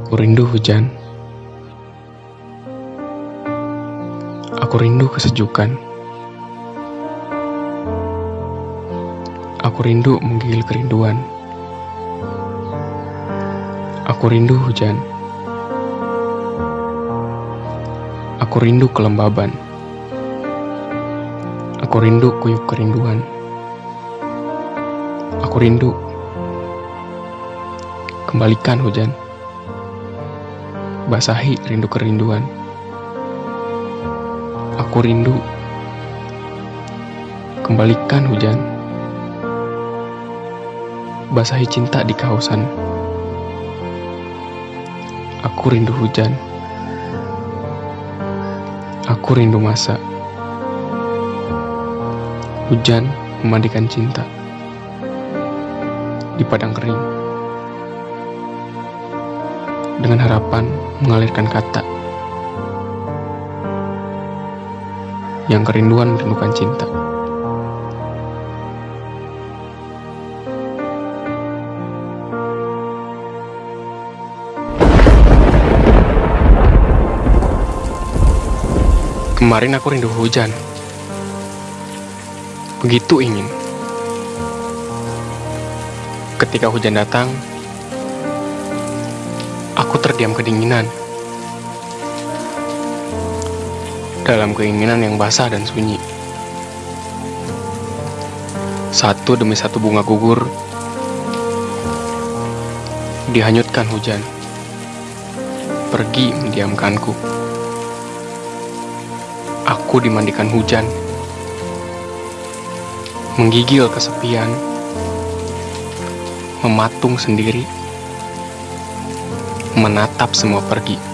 Aku rindu hujan. Aku rindu kesejukan. Aku rindu menggigil kerinduan. Aku rindu hujan. Aku rindu kelembaban. Aku rindu kuyup kerinduan. Aku rindu. Kembalikan hujan. Basahi rindu kerinduan. Aku rindu. Kembalikan hujan. Basahi cinta di kehausan. Aku rindu hujan. Aku rindu masa. Hujan memandikan cinta di padang kering. Dengan harapan mengalirkan kata. Yang kerinduan merindukan cinta. Kemarin aku rindu hujan. Begitu ingin. Ketika hujan datang, aku terdiam kedinginan. Dalam keinginan yang basah dan sunyi. Satu demi satu bunga gugur dihanyutkan hujan. Pergi mendiamkanku. Aku dimandikan hujan. Menggigil kesepian. Mematung sendiri. Menatap semua pergi.